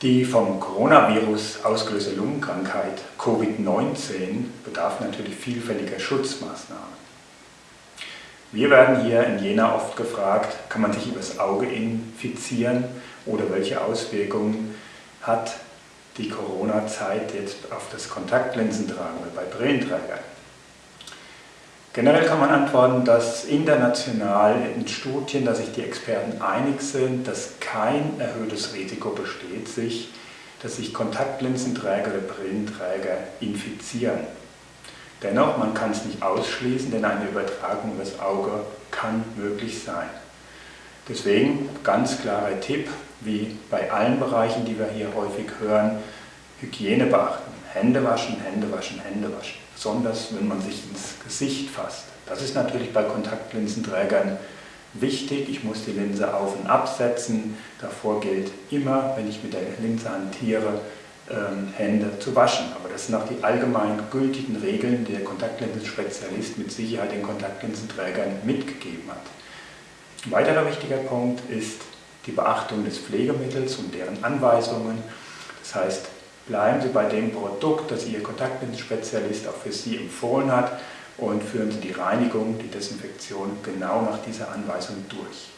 Die vom Coronavirus ausgelöste Lungenkrankheit Covid-19 bedarf natürlich vielfältiger Schutzmaßnahmen. Wir werden hier in Jena oft gefragt, kann man sich übers Auge infizieren oder welche Auswirkungen hat die Corona-Zeit jetzt auf das Kontaktlinsentragen bei Brillenträgern. Generell kann man antworten, dass international in Studien, dass sich die Experten einig sind, dass kein erhöhtes Risiko besteht, sich, dass sich Kontaktlinsenträger oder Brillenträger infizieren. Dennoch, man kann es nicht ausschließen, denn eine Übertragung übers Auge kann möglich sein. Deswegen ganz klarer Tipp, wie bei allen Bereichen, die wir hier häufig hören, Hygiene beachten. Hände waschen, Hände waschen, Hände waschen. Besonders wenn man sich ins Gesicht fasst. Das ist natürlich bei Kontaktlinsenträgern wichtig. Ich muss die Linse auf und absetzen. Davor gilt immer, wenn ich mit der Linse hantiere, ähm, Hände zu waschen. Aber das sind auch die allgemein gültigen Regeln, die der Kontaktlinsenspezialist mit Sicherheit den Kontaktlinsenträgern mitgegeben hat. Ein weiterer wichtiger Punkt ist die Beachtung des Pflegemittels und deren Anweisungen. Das heißt, bleiben Sie bei dem Produkt, das Ihr Kontaktlinsenspezialist auch für Sie empfohlen hat und führen Sie die Reinigung, die Desinfektion genau nach dieser Anweisung durch.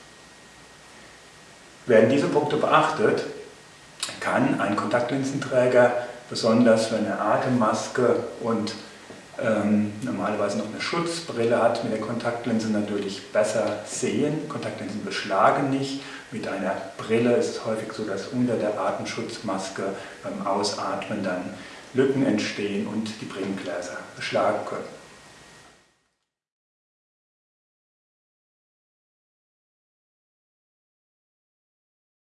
Werden diese Punkte beachtet, kann ein Kontaktlinsenträger, besonders wenn er Atemmaske und ähm, normalerweise noch eine Schutzbrille hat, mit der Kontaktlinse natürlich besser sehen. Kontaktlinsen beschlagen nicht. Mit einer Brille ist es häufig so, dass unter der Atemschutzmaske beim Ausatmen dann Lücken entstehen und die Brillengläser beschlagen können.